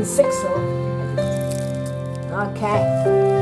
husband's sick, so. Okay.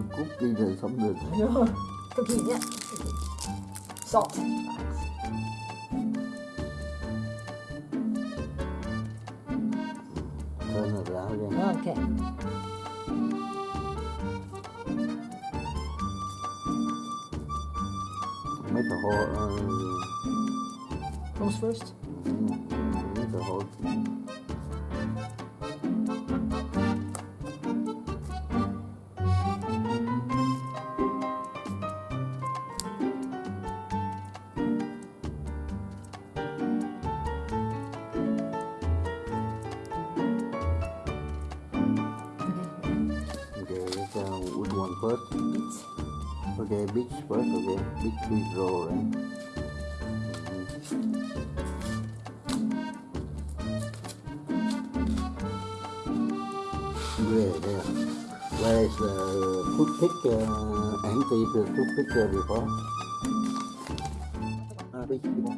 Chưa cút đi rồi sống được yeah. Salt. Turn it around again Okay. Là hô ờ, Close first. Mấy là hô Okay. Beets. Okay, beach first, okay. Beach, beach roll, right? Where, there. Where is the toothpick, uh, empty the toothpick uh, before? Uh, before.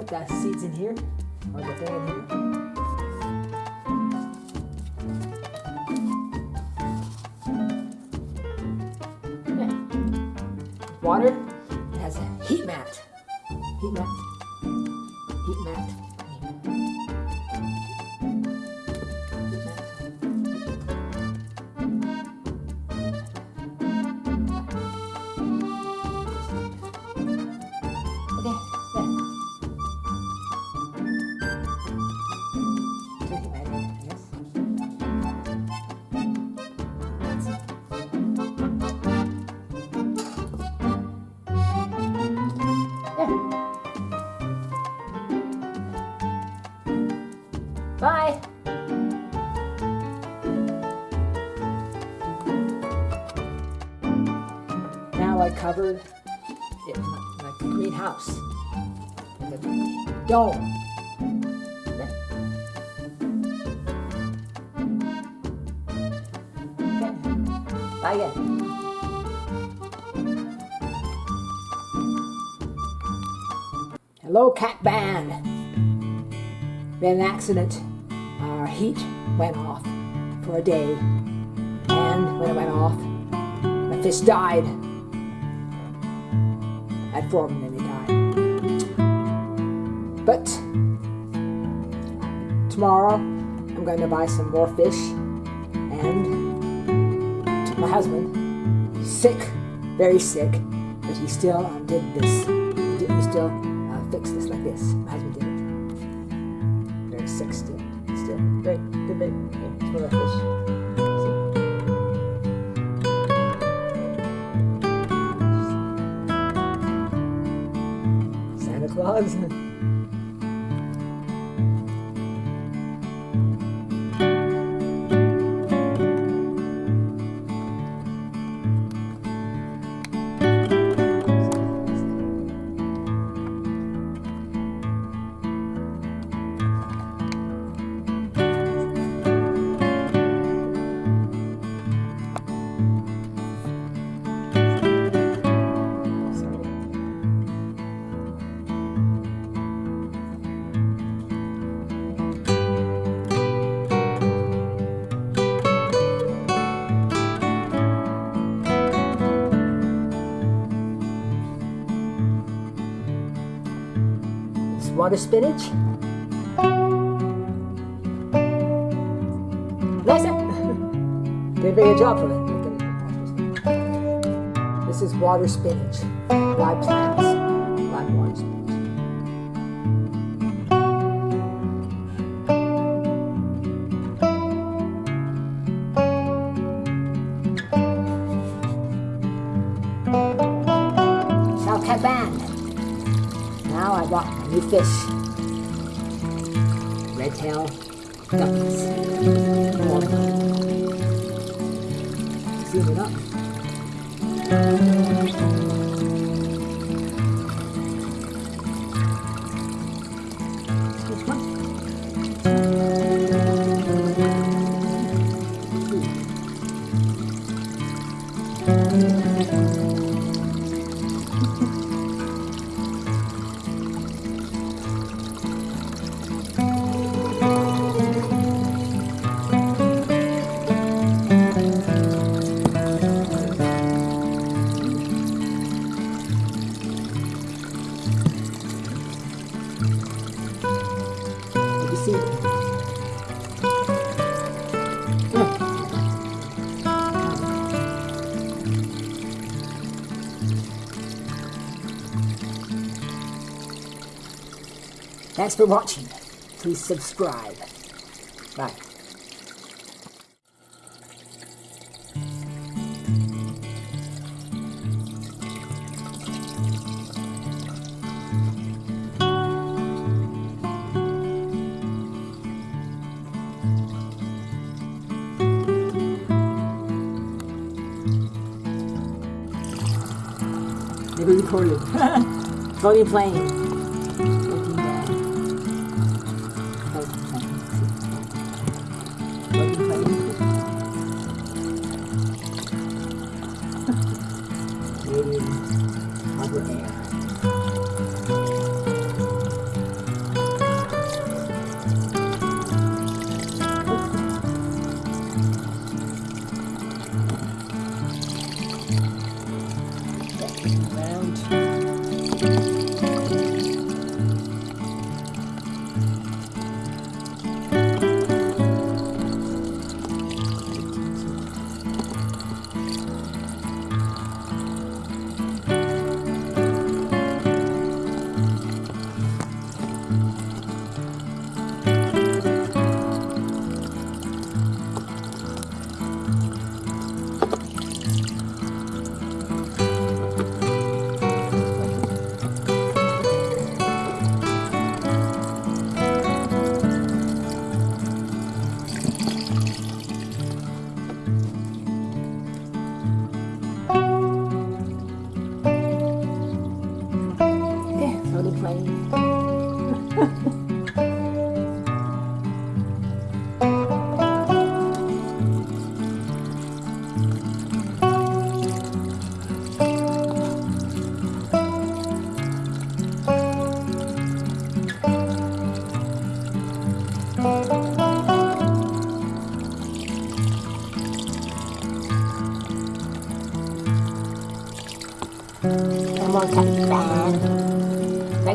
Put the seeds in here, or the thing in here. Okay. Water. It has a heat mat. Heat mat. Heat mat. I covered it like a greenhouse a dome. Okay. Bye again. Hello, cat band. Had an accident. Our heat went off for a day, and when it went off, the fish died. Had four them and. But tomorrow, I'm going to buy some more fish, and my husband, he's sick, very sick, but he still um, did this. He, did, he still uh, fixed this like this. My husband did it. Very sick still. Still. Very the fish. See? Santa Claus. Sorry. Water spinach. Nice. Did a very good job for it. This is water spinach. Live plants. Live water spinach. Band. Now I bought a new fish. Red tail ducks. Zoom it up. One? Thanks for watching. Please subscribe. Bye. Never recorded. Floating plane. Floating 可以。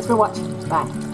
For watching. Bye.